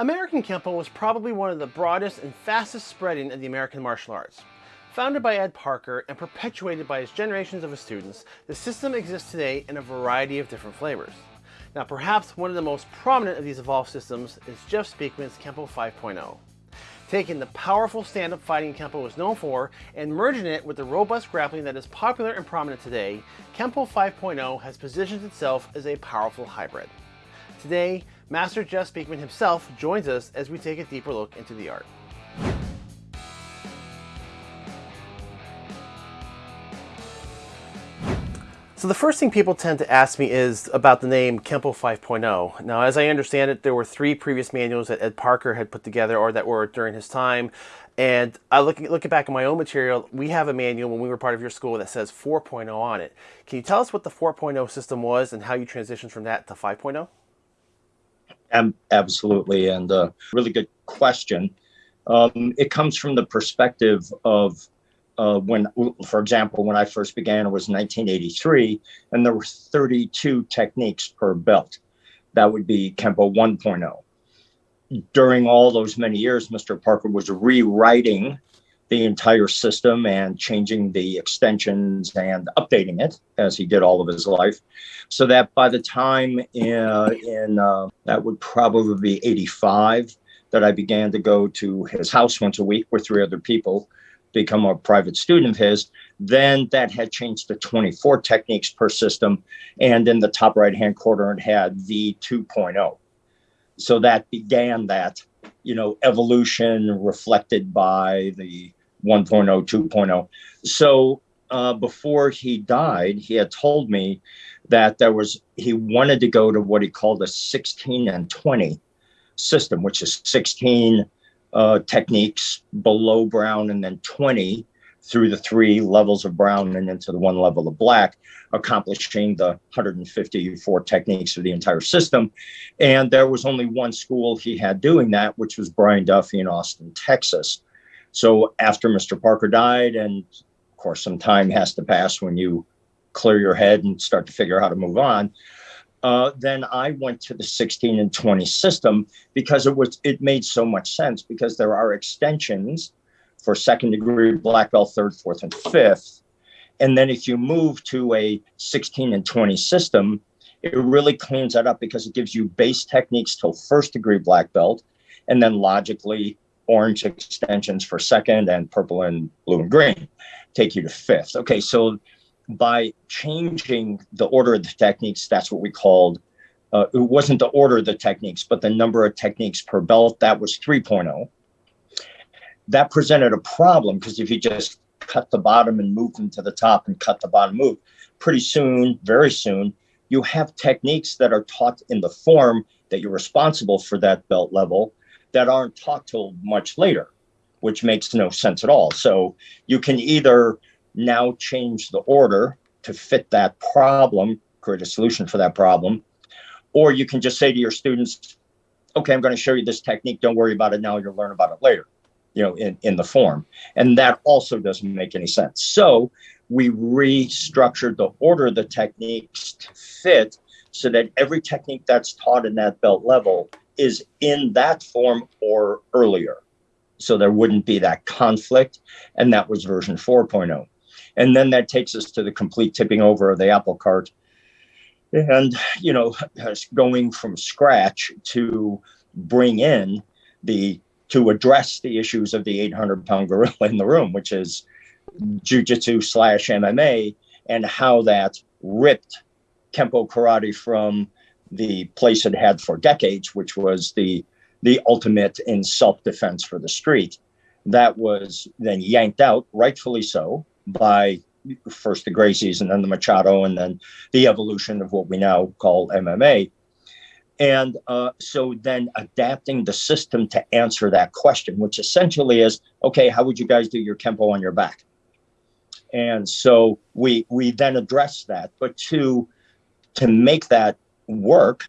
American Kempo was probably one of the broadest and fastest spreading of the American martial arts. Founded by Ed Parker and perpetuated by his generations of his students, the system exists today in a variety of different flavors. Now perhaps one of the most prominent of these evolved systems is Jeff Speakman's Kempo 5.0. Taking the powerful stand-up fighting Kempo was known for and merging it with the robust grappling that is popular and prominent today, Kempo 5.0 has positioned itself as a powerful hybrid. Today, Master Jeff Speakman himself joins us as we take a deeper look into the art. So the first thing people tend to ask me is about the name Kempo 5.0. Now, as I understand it, there were three previous manuals that Ed Parker had put together or that were during his time. And I looking looking back at my own material, we have a manual when we were part of your school that says 4.0 on it. Can you tell us what the 4.0 system was and how you transitioned from that to 5.0? Um, absolutely, and uh, really good question. Um, it comes from the perspective of uh, when, for example, when I first began, it was 1983, and there were 32 techniques per belt. That would be Kempo 1.0. During all those many years, Mr. Parker was rewriting the entire system and changing the extensions and updating it as he did all of his life. So that by the time in, uh, in uh, that would probably be 85 that I began to go to his house once a week with three other people become a private student of his. Then that had changed to 24 techniques per system. And in the top right hand corner, it had V2.0. So that began that, you know, evolution reflected by the 1.0, 2.0. So uh, before he died, he had told me that there was, he wanted to go to what he called a 16 and 20 system, which is 16 uh, techniques below brown and then 20 through the three levels of brown and into the one level of black, accomplishing the 154 techniques of the entire system. And there was only one school he had doing that, which was Brian Duffy in Austin, Texas. So after Mr. Parker died, and of course, some time has to pass when you clear your head and start to figure out how to move on uh, then I went to the 16 and 20 system because it was it made so much sense because there are extensions for second degree black belt, third, fourth, and fifth. And then if you move to a 16 and 20 system, it really cleans that up because it gives you base techniques till first degree black belt, and then logically orange extensions for second and purple and blue and green take you to fifth. Okay, so by changing the order of the techniques, that's what we called, uh, it wasn't the order of the techniques, but the number of techniques per belt, that was 3.0. That presented a problem because if you just cut the bottom and move them to the top and cut the bottom move, pretty soon, very soon, you have techniques that are taught in the form that you're responsible for that belt level that aren't taught till much later, which makes no sense at all. So you can either now change the order to fit that problem, create a solution for that problem. Or you can just say to your students, okay, I'm going to show you this technique. Don't worry about it now. You'll learn about it later, you know, in, in the form. And that also doesn't make any sense. So we restructured the order of the techniques to fit so that every technique that's taught in that belt level is in that form or earlier. So there wouldn't be that conflict. And that was version 4.0. And then that takes us to the complete tipping over of the apple cart. And, you know, going from scratch to bring in the, to address the issues of the 800 pound gorilla in the room, which is jujitsu slash MMA, and how that ripped Kempo karate from the place it had for decades, which was the the ultimate in self-defense for the street. That was then yanked out, rightfully so, by first the Gracies and then the Machado and then the evolution of what we now call MMA. And uh, so then adapting the system to answer that question, which essentially is, okay, how would you guys do your Kempo on your back? And so we we then address that, but to to make that work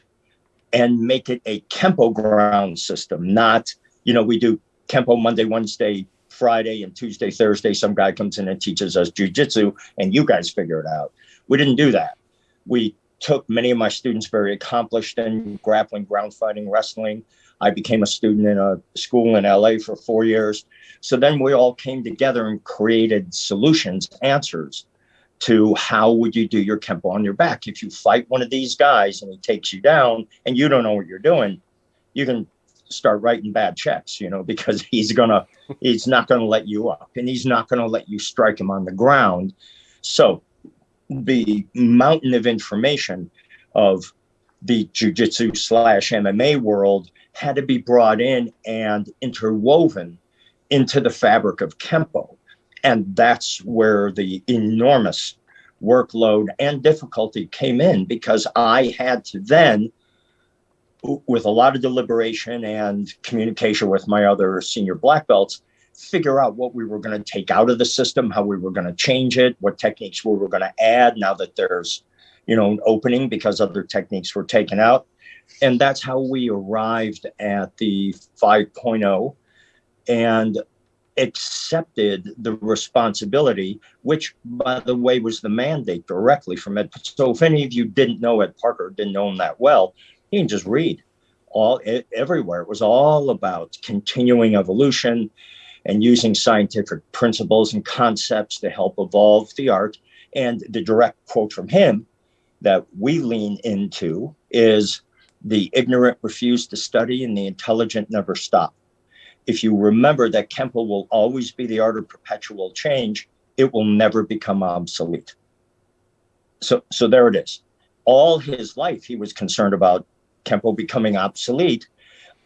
and make it a Kempo ground system, not, you know, we do Kempo Monday, Wednesday, Friday and Tuesday, Thursday, some guy comes in and teaches us jujitsu and you guys figure it out. We didn't do that. We took many of my students very accomplished in grappling, ground fighting, wrestling, I became a student in a school in LA for four years. So then we all came together and created solutions, answers to how would you do your Kempo on your back. If you fight one of these guys and he takes you down and you don't know what you're doing, you can start writing bad checks, you know, because he's gonna he's not gonna let you up and he's not gonna let you strike him on the ground. So the mountain of information of the jujitsu slash MMA world had to be brought in and interwoven into the fabric of Kempo. And that's where the enormous workload and difficulty came in because I had to then, with a lot of deliberation and communication with my other senior black belts, figure out what we were going to take out of the system, how we were going to change it, what techniques we were going to add now that there's, you know, an opening because other techniques were taken out. And that's how we arrived at the 5.0 and accepted the responsibility, which, by the way, was the mandate directly from Ed. So, if any of you didn't know Ed Parker, didn't know him that well, he can just read all everywhere. It was all about continuing evolution and using scientific principles and concepts to help evolve the art. And the direct quote from him that we lean into is the ignorant refuse to study and the intelligent never stop. If you remember that Kempo will always be the art of perpetual change, it will never become obsolete. So, so there it is. All his life, he was concerned about Kempo becoming obsolete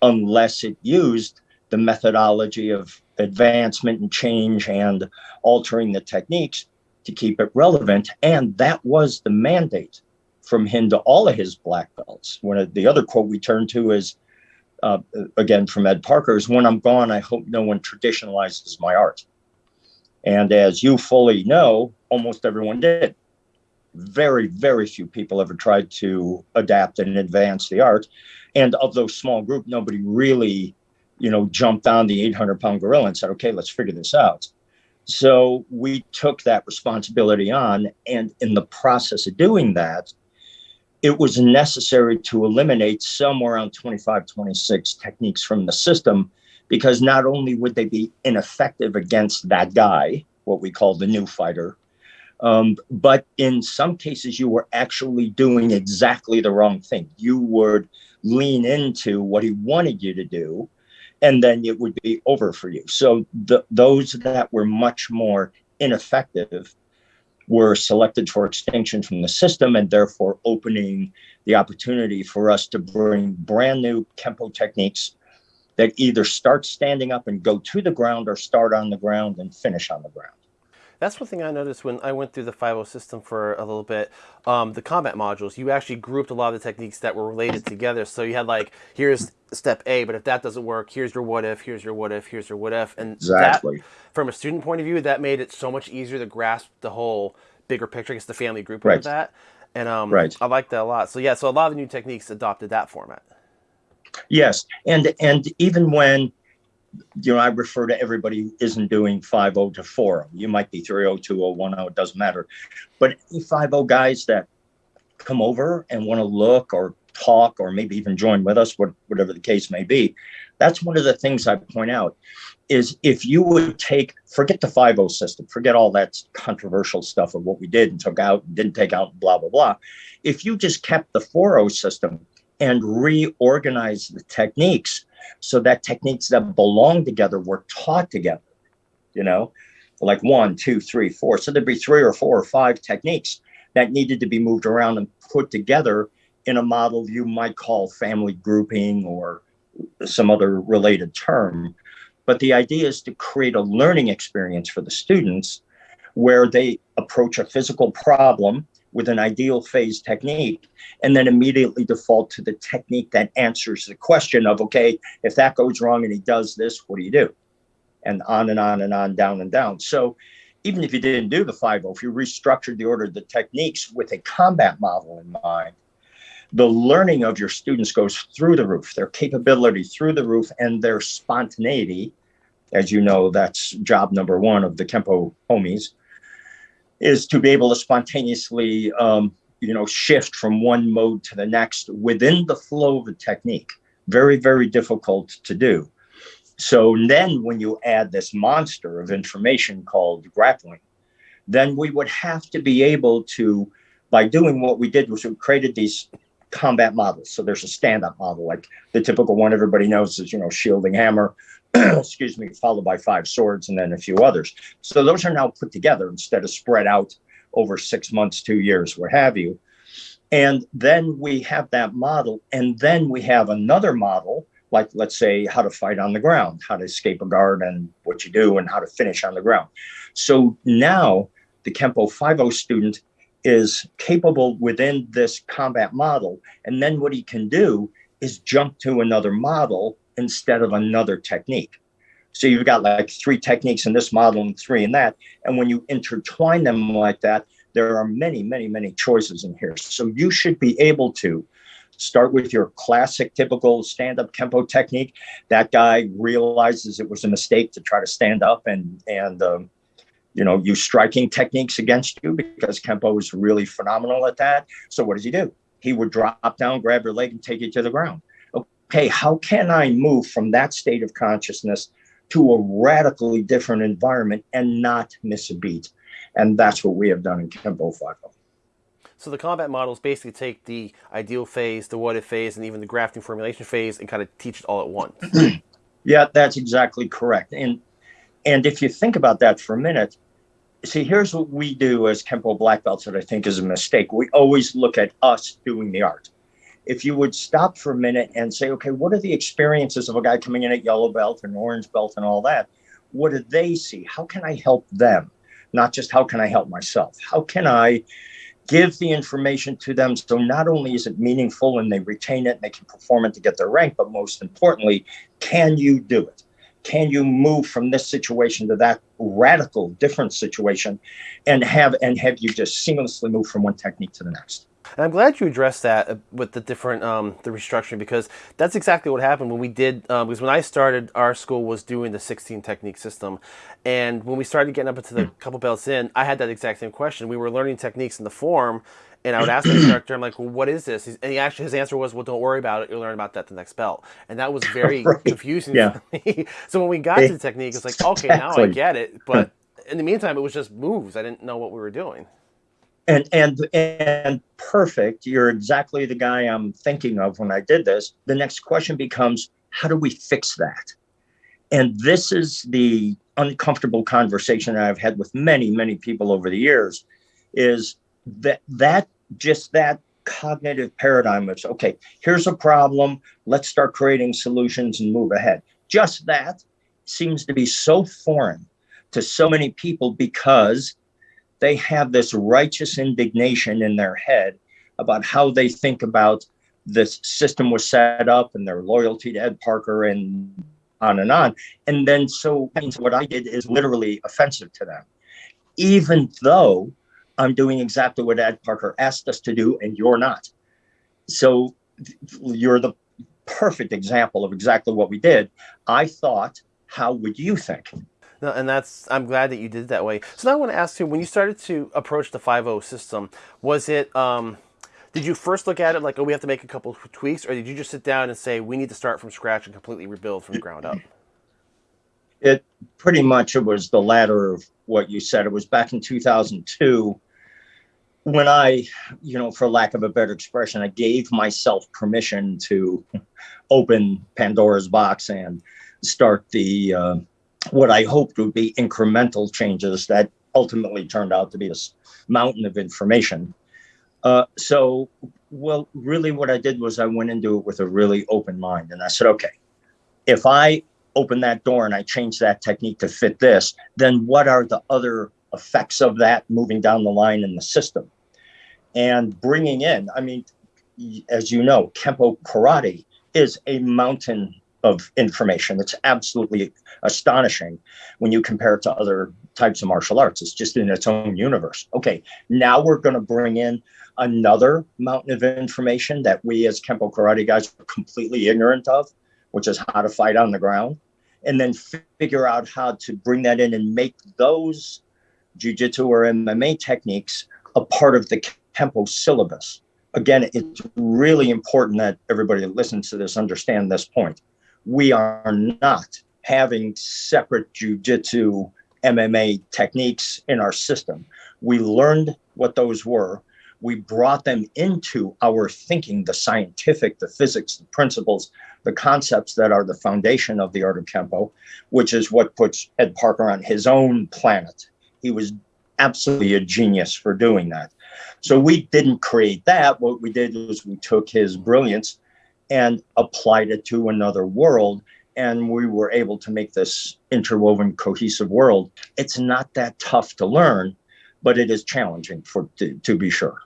unless it used the methodology of advancement and change and altering the techniques to keep it relevant. And that was the mandate from him to all of his black belts. One of the other quote we turn to is uh, again from Ed Parker is when I'm gone, I hope no one traditionalizes my art. And as you fully know, almost everyone did. Very, very few people ever tried to adapt and advance the art. And of those small group, nobody really you know, jumped on the 800 pound gorilla and said, okay, let's figure this out. So we took that responsibility on. And in the process of doing that, it was necessary to eliminate somewhere around 25, 26 techniques from the system because not only would they be ineffective against that guy, what we call the new fighter, um, but in some cases, you were actually doing exactly the wrong thing. You would lean into what he wanted you to do and then it would be over for you. So the, those that were much more ineffective were selected for extinction from the system and therefore opening the opportunity for us to bring brand new Kempo techniques that either start standing up and go to the ground or start on the ground and finish on the ground. That's one thing I noticed when I went through the 5.0 system for a little bit. Um, the combat modules, you actually grouped a lot of the techniques that were related together. So you had like, here's step A, but if that doesn't work, here's your what if, here's your what if, here's your what if. And exactly. that, from a student point of view, that made it so much easier to grasp the whole bigger picture. I guess the family group right. of that. And um, right. I like that a lot. So yeah, so a lot of the new techniques adopted that format. Yes, and and even when you know, I refer to everybody who isn't doing 5.0 to 4.0. You might be 3.0, 2.0, 1.0, it doesn't matter. But 5.0 guys that come over and want to look or talk or maybe even join with us, whatever the case may be, that's one of the things I point out is if you would take, forget the 5.0 system, forget all that controversial stuff of what we did and took out, and didn't take out, blah, blah, blah. If you just kept the 4.0 system and reorganized the techniques, so that techniques that belong together were taught together, you know, like one, two, three, four. So there'd be three or four or five techniques that needed to be moved around and put together in a model you might call family grouping or some other related term. But the idea is to create a learning experience for the students where they approach a physical problem with an ideal phase technique and then immediately default to the technique that answers the question of okay if that goes wrong and he does this what do you do? And on and on and on down and down. So even if you didn't do the 5 if you restructured the order of the techniques with a combat model in mind the learning of your students goes through the roof their capability through the roof and their spontaneity. As you know that's job number one of the kempo homies is to be able to spontaneously, um, you know, shift from one mode to the next within the flow of the technique. Very, very difficult to do. So then when you add this monster of information called grappling, then we would have to be able to, by doing what we did was we created these combat models. So there's a stand-up model, like the typical one everybody knows is, you know, shielding hammer, excuse me, followed by five swords and then a few others. So those are now put together instead of spread out over six months, two years, what have you. And then we have that model, and then we have another model, like let's say how to fight on the ground, how to escape a guard and what you do, and how to finish on the ground. So now the Kempo 5.0 student is capable within this combat model. And then what he can do is jump to another model instead of another technique. So you've got like three techniques in this model and three in that. And when you intertwine them like that, there are many, many, many choices in here. So you should be able to start with your classic, typical stand-up Kempo technique. That guy realizes it was a mistake to try to stand up and, and um, you know, use striking techniques against you because Kempo is really phenomenal at that. So what does he do? He would drop down, grab your leg, and take you to the ground. Okay, how can I move from that state of consciousness to a radically different environment and not miss a beat? And that's what we have done in Kempo 5.0. So the combat models basically take the ideal phase, the what if phase, and even the grafting formulation phase and kind of teach it all at once. yeah, that's exactly correct. And and if you think about that for a minute, see, here's what we do as Kempo black belts that I think is a mistake. We always look at us doing the art. If you would stop for a minute and say, okay, what are the experiences of a guy coming in at yellow belt and orange belt and all that? What do they see? How can I help them? Not just how can I help myself? How can I give the information to them so not only is it meaningful and they retain it and they can perform it to get their rank, but most importantly, can you do it? can you move from this situation to that radical different situation and have and have you just seamlessly move from one technique to the next and I'm glad you addressed that uh, with the different um, the restructuring because that's exactly what happened when we did um, because when I started our school was doing the 16 technique system and when we started getting up into the couple belts in I had that exact same question we were learning techniques in the form and I would ask the instructor, I'm like, well, what is this? and he actually, his answer was, well, don't worry about it. You'll learn about that the next belt. And that was very right. confusing yeah. so when we got to the technique, it's like, okay, now I get it. But in the meantime, it was just moves. I didn't know what we were doing. And, and, and perfect. You're exactly the guy I'm thinking of when I did this. The next question becomes, how do we fix that? And this is the uncomfortable conversation I've had with many, many people over the years is that that just that cognitive paradigm of okay here's a problem let's start creating solutions and move ahead just that seems to be so foreign to so many people because they have this righteous indignation in their head about how they think about this system was set up and their loyalty to ed parker and on and on and then so what i did is literally offensive to them even though I'm doing exactly what Ed Parker asked us to do, and you're not. So you're the perfect example of exactly what we did. I thought, how would you think? No, and that's I'm glad that you did that way. So now I want to ask you, when you started to approach the 5.0 system, was it um, did you first look at it like, oh, we have to make a couple of tweaks, or did you just sit down and say we need to start from scratch and completely rebuild from the ground up? It pretty much it was the latter of what you said. It was back in 2002 when I, you know, for lack of a better expression, I gave myself permission to open Pandora's box and start the uh, what I hoped would be incremental changes that ultimately turned out to be this mountain of information. Uh, so, well, really, what I did was I went into it with a really open mind, and I said, okay, if I open that door and I change that technique to fit this, then what are the other effects of that moving down the line in the system? and bringing in, I mean, as you know, Kempo Karate is a mountain of information. It's absolutely astonishing when you compare it to other types of martial arts. It's just in its own universe. Okay, now we're going to bring in another mountain of information that we as Kempo Karate guys are completely ignorant of, which is how to fight on the ground, and then figure out how to bring that in and make those jujitsu or MMA techniques a part of the Kempo syllabus. again, it's really important that everybody that listens to this understand this point. We are not having separate jujitsu MMA techniques in our system. We learned what those were. We brought them into our thinking, the scientific, the physics, the principles, the concepts that are the foundation of the art of Kempo, which is what puts Ed Parker on his own planet. He was absolutely a genius for doing that. So we didn't create that. What we did was we took his brilliance and applied it to another world. And we were able to make this interwoven, cohesive world. It's not that tough to learn, but it is challenging for to, to be sure.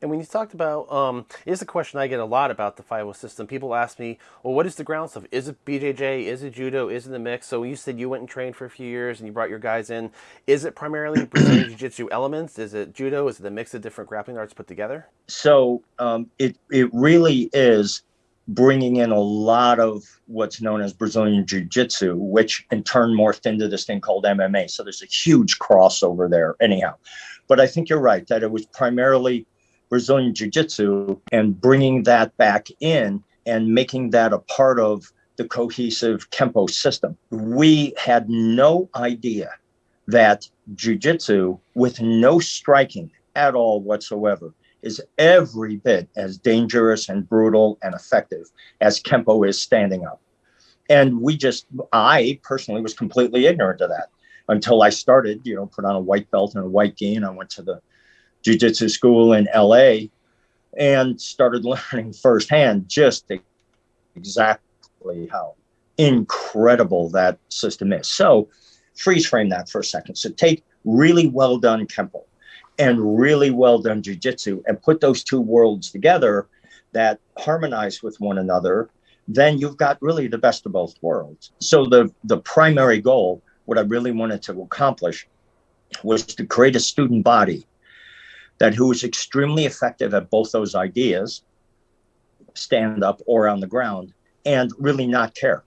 And when you talked about, um, is a question I get a lot about the 5 system. People ask me, well, what is the ground stuff? Is it BJJ? Is it judo? Is it the mix? So you said you went and trained for a few years and you brought your guys in. Is it primarily Brazilian Jiu-Jitsu elements? Is it judo? Is it a mix of different grappling arts put together? So um, it, it really is bringing in a lot of what's known as Brazilian Jiu Jitsu, which in turn morphed into this thing called MMA. So there's a huge crossover there, anyhow. But I think you're right that it was primarily Brazilian Jiu Jitsu and bringing that back in and making that a part of the cohesive Kempo system. We had no idea that Jiu Jitsu, with no striking at all whatsoever, is every bit as dangerous and brutal and effective as Kempo is standing up. And we just, I personally was completely ignorant of that until I started, you know, put on a white belt and a white gi, and I went to the jiu-jitsu school in LA and started learning firsthand just exactly how incredible that system is. So freeze frame that for a second. So take really well done Kempo and really well done jiu-jitsu and put those two worlds together that harmonize with one another then you've got really the best of both worlds so the the primary goal what i really wanted to accomplish was to create a student body that who is extremely effective at both those ideas, stand up or on the ground, and really not care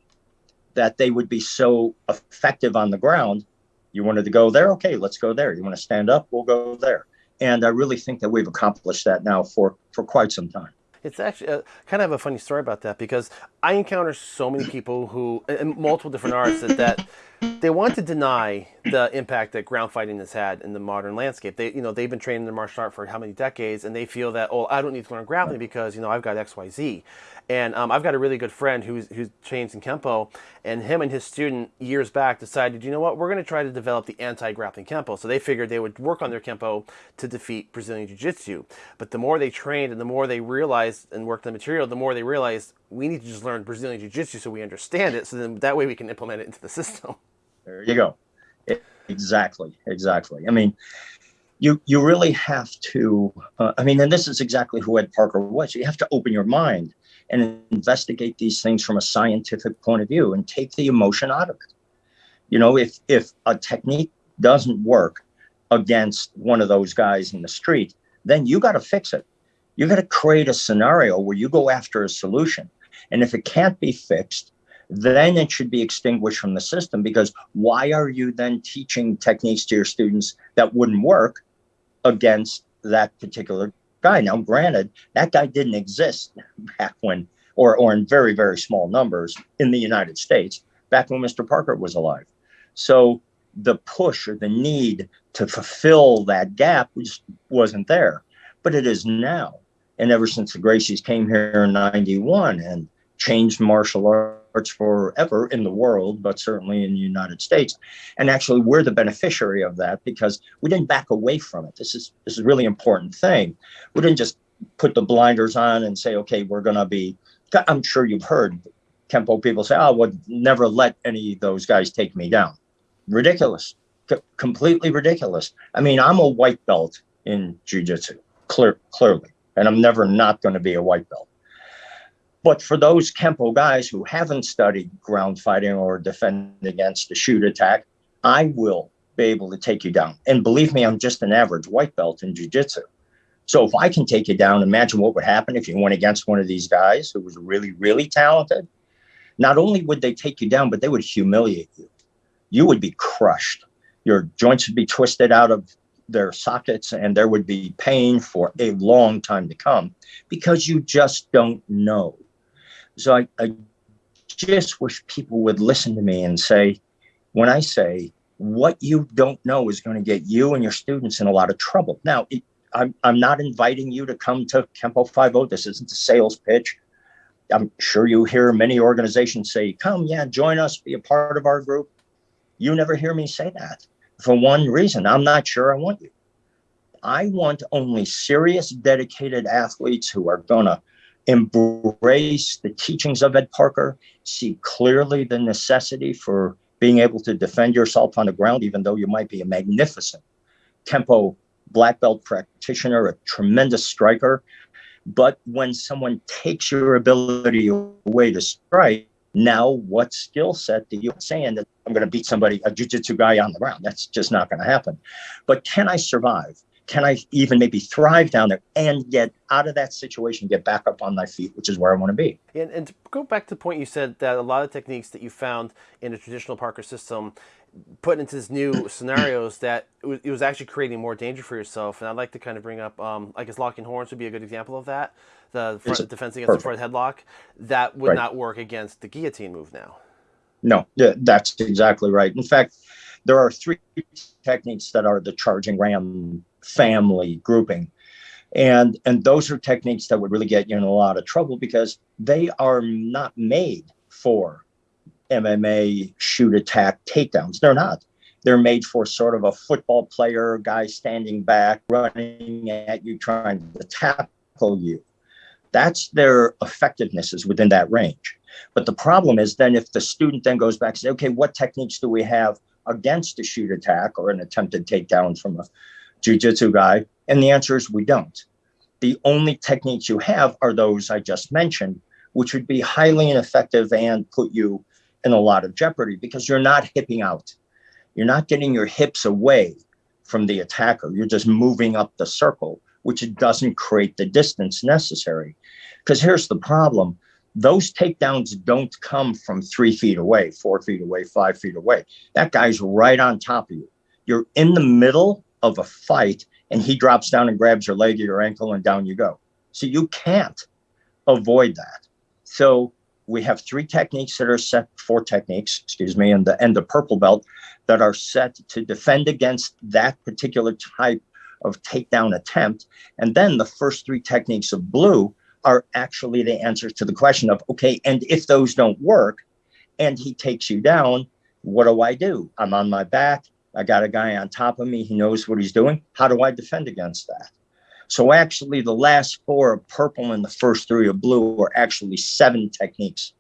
that they would be so effective on the ground. You wanted to go there? Okay, let's go there. You want to stand up? We'll go there. And I really think that we've accomplished that now for, for quite some time. It's actually uh, kind of a funny story about that because I encounter so many people who, in multiple different arts, that, that they want to deny the impact that ground fighting has had in the modern landscape. They, you know, they've been training in martial art for how many decades, and they feel that, oh, I don't need to learn grappling because you know I've got X, Y, Z. And um, I've got a really good friend who's who's trains in kempo, and him and his student years back decided, you know what, we're going to try to develop the anti-grappling kempo. So they figured they would work on their kempo to defeat Brazilian jiu-jitsu. But the more they trained and the more they realized and worked the material, the more they realized we need to just learn Brazilian jiu-jitsu so we understand it. So then that way we can implement it into the system. There you go. Exactly, exactly. I mean, you you really have to. Uh, I mean, and this is exactly who Ed Parker was. You have to open your mind and investigate these things from a scientific point of view and take the emotion out of it. You know, if if a technique doesn't work against one of those guys in the street, then you got to fix it. You got to create a scenario where you go after a solution. And if it can't be fixed, then it should be extinguished from the system because why are you then teaching techniques to your students that wouldn't work against that particular guy? Now, granted, that guy didn't exist back when, or, or in very, very small numbers in the United States, back when Mr. Parker was alive. So the push or the need to fulfill that gap just wasn't there, but it is now. And ever since the Gracies came here in 91 and changed martial arts forever in the world, but certainly in the United States. And actually, we're the beneficiary of that because we didn't back away from it. This is this is a really important thing. We didn't just put the blinders on and say, okay, we're going to be. I'm sure you've heard Kempo people say, oh, would never let any of those guys take me down. Ridiculous. C- completely ridiculous. I mean, I'm a white belt in jiu-jitsu, clear, clearly, and I'm never not going to be a white belt. But for those Kempo guys who haven't studied ground fighting or defend against a shoot attack, I will be able to take you down. And believe me, I'm just an average white belt in jiu-jitsu. So if I can take you down, imagine what would happen if you went against one of these guys who was really, really talented. Not only would they take you down, but they would humiliate you. You would be crushed. Your joints would be twisted out of their sockets and there would be pain for a long time to come because you just don't know. So I, I just wish people would listen to me and say, when I say what you don't know is going to get you and your students in a lot of trouble. Now, it, I'm, I'm not inviting you to come to Kempo 50. This isn't a sales pitch. I'm sure you hear many organizations say, come, yeah, join us, be a part of our group. You never hear me say that for one reason. I'm not sure I want you. I want only serious, dedicated athletes who are going to embrace the teachings of Ed Parker, see clearly the necessity for being able to defend yourself on the ground, even though you might be a magnificent Kempo black belt practitioner, a tremendous striker. But when someone takes your ability away to strike, now what skill set do you saying that I'm going to beat somebody, a jiu-jitsu guy on the ground? That's just not going to happen. But can I survive? Can I even maybe thrive down there and get out of that situation, get back up on my feet, which is where I want to be? And, and to go back to the point you said that a lot of techniques that you found in the traditional Parker system put into this new scenarios that it was, it was, actually creating more danger for yourself. And I'd like to kind of bring up, um, I guess locking horns would be a good example of that. The front, defense against perfect. the front headlock that would right. not work against the guillotine move now. No, that's exactly right. In fact, there are three techniques that are the charging ram family grouping. And, and those are techniques that would really get you in a lot of trouble because they are not made for MMA shoot attack takedowns. They're not. They're made for sort of a football player, guy standing back, running at you, trying to tackle you. That's their effectiveness is within that range. But the problem is then if the student then goes back and says, okay, what techniques do we have against a shoot attack or an attempted takedown from a jiu-jitsu guy? And the answer is we don't. The only techniques you have are those I just mentioned, which would be highly ineffective and put you in a lot of jeopardy because you're not hipping out. You're not getting your hips away from the attacker. You're just moving up the circle, which doesn't create the distance necessary. Because here's the problem those takedowns don't come from three feet away, four feet away, five feet away. That guy's right on top of you. You're in the middle of a fight and he drops down and grabs your leg or your ankle and down you go. So you can't avoid that. So we have three techniques that are set, four techniques, excuse me, and the and the purple belt that are set to defend against that particular type of takedown attempt. And then the first three techniques of blue are actually the answers to the question of okay, and if those don't work, and he takes you down, what do I do? I'm on my back. I got a guy on top of me. He knows what he's doing. How do I defend against that? So actually the last four of purple and the first three of blue are actually seven techniques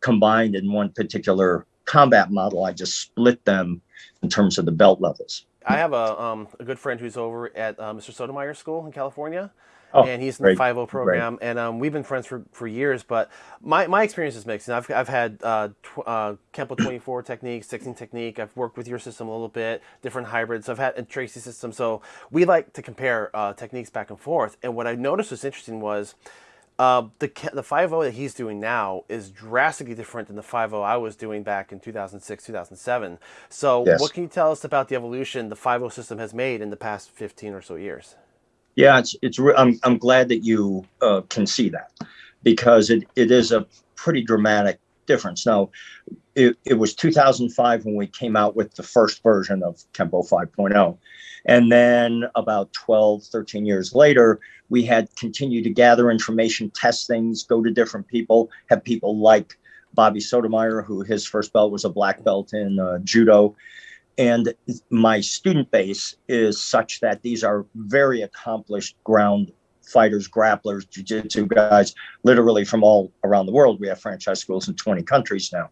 combined in one particular combat model. I just split them in terms of the belt levels. I have a, um, a good friend who's over at uh, Mr. Sotomayor School in California. Oh, and he's in the 5 program, great. and um, we've been friends for, for years. But my, my experience is mixed. And I've, I've had uh, tw- uh, Kempo 24 technique, 16 technique. I've worked with your system a little bit, different hybrids. I've had a Tracy system. So we like to compare uh, techniques back and forth. And what I noticed was interesting was uh, the the 5 that he's doing now is drastically different than the 5 I was doing back in 2006, 2007. So yes. what can you tell us about the evolution the 5 system has made in the past 15 or so years? Yeah, it's it's. I'm I'm glad that you uh, can see that because it, it is a pretty dramatic difference. Now, it, it was 2005 when we came out with the first version of Kempo 5.0. And then about 12, 13 years later, we had continued to gather information, test things, go to different people, have people like Bobby Sotomayor, who his first belt was a black belt in uh, judo, and my student base is such that these are very accomplished ground fighters, grapplers, jiu-jitsu guys, literally from all around the world. We have franchise schools in 20 countries now.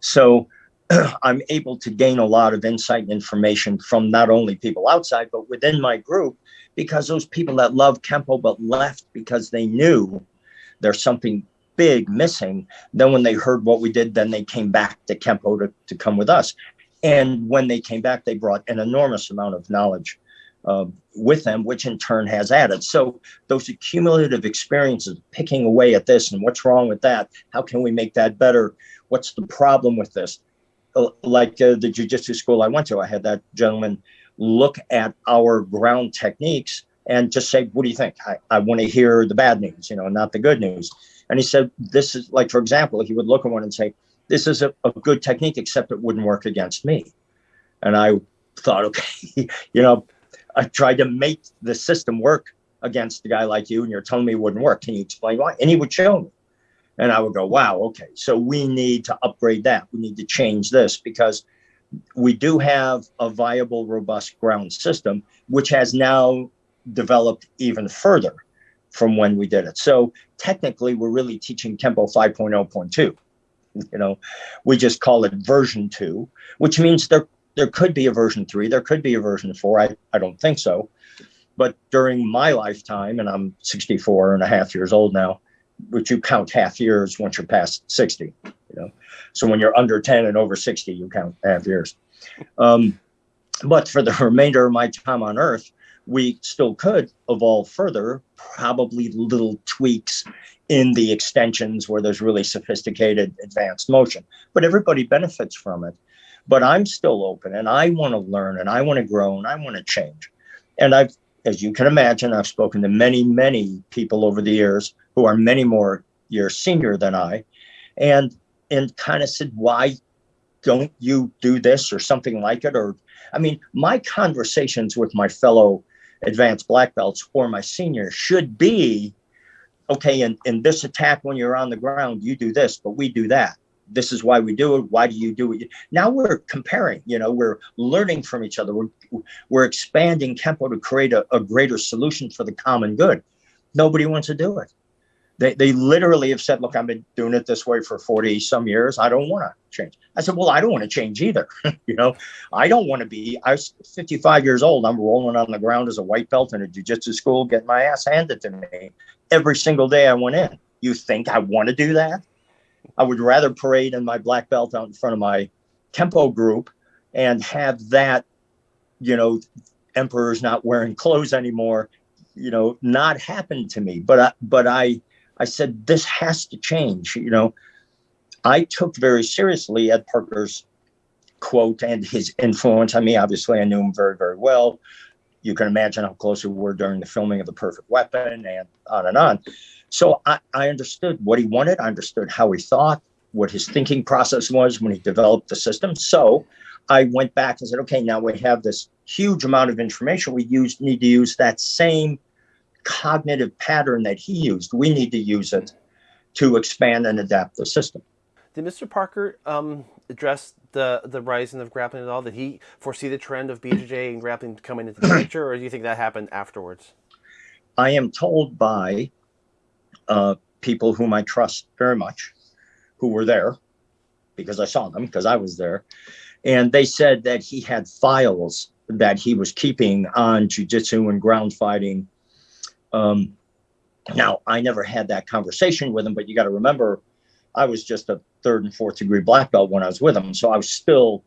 So I'm able to gain a lot of insight and information from not only people outside, but within my group, because those people that love Kempo but left because they knew there's something big missing. Then when they heard what we did, then they came back to Kempo to, to come with us. And when they came back, they brought an enormous amount of knowledge uh, with them, which in turn has added. So those accumulative experiences, picking away at this and what's wrong with that, how can we make that better? What's the problem with this? Uh, like uh, the jujitsu school I went to, I had that gentleman look at our ground techniques and just say, what do you think? I, I want to hear the bad news, you know, not the good news. And he said, this is like, for example, he would look at one and say, this is a, a good technique, except it wouldn't work against me. And I thought, okay, you know, I tried to make the system work against a guy like you, and you're telling me it wouldn't work. Can you explain why? And he would show me. And I would go, wow, okay, so we need to upgrade that. We need to change this because we do have a viable, robust ground system, which has now developed even further from when we did it. So technically, we're really teaching Kempo 5.0.2. You know, we just call it version two, which means there there could be a version three, there could be a version four. I, I don't think so. But during my lifetime, and I'm 64 and a half years old now, which you count half years once you're past 60, you know. So when you're under 10 and over 60, you count half years. Um, but for the remainder of my time on Earth, we still could evolve further, probably little tweaks in the extensions where there's really sophisticated advanced motion. But everybody benefits from it. But I'm still open and I want to learn and I want to grow and I want to change. And I've, as you can imagine, I've spoken to many, many people over the years who are many more years senior than I, and and kind of said, why don't you do this or something like it? Or I mean, my conversations with my fellow advanced black belts or my seniors should be okay in, in this attack when you're on the ground you do this but we do that this is why we do it why do you do it now we're comparing you know we're learning from each other we're, we're expanding kempo to create a, a greater solution for the common good nobody wants to do it they, they literally have said, look, I've been doing it this way for 40 some years. I don't want to change. I said, well, I don't want to change either. you know, I don't want to be, I was 55 years old. I'm rolling on the ground as a white belt in a jujitsu school, getting my ass handed to me every single day I went in. You think I want to do that? I would rather parade in my black belt out in front of my Kempo group and have that, you know, emperor's not wearing clothes anymore, you know, not happen to me. But I, but I, I said, this has to change. You know, I took very seriously Ed Parker's quote and his influence on me. Obviously, I knew him very, very well. You can imagine how close we were during the filming of The Perfect Weapon and on and on. So I, I understood what he wanted. I understood how he thought, what his thinking process was when he developed the system. So I went back and said, okay, now we have this huge amount of information. We use need to use that same cognitive pattern that he used. We need to use it to expand and adapt the system. Did Mr. Parker um, address the the rising of grappling at all? Did he foresee the trend of BJJ and grappling coming into the future, or do you think that happened afterwards? I am told by uh, people whom I trust very much, who were there, because I saw them, because I was there, and they said that he had files that he was keeping on jujitsu and ground fighting um, now, I never had that conversation with him, but you got to remember, I was just a third and fourth degree black belt when I was with him. So I was still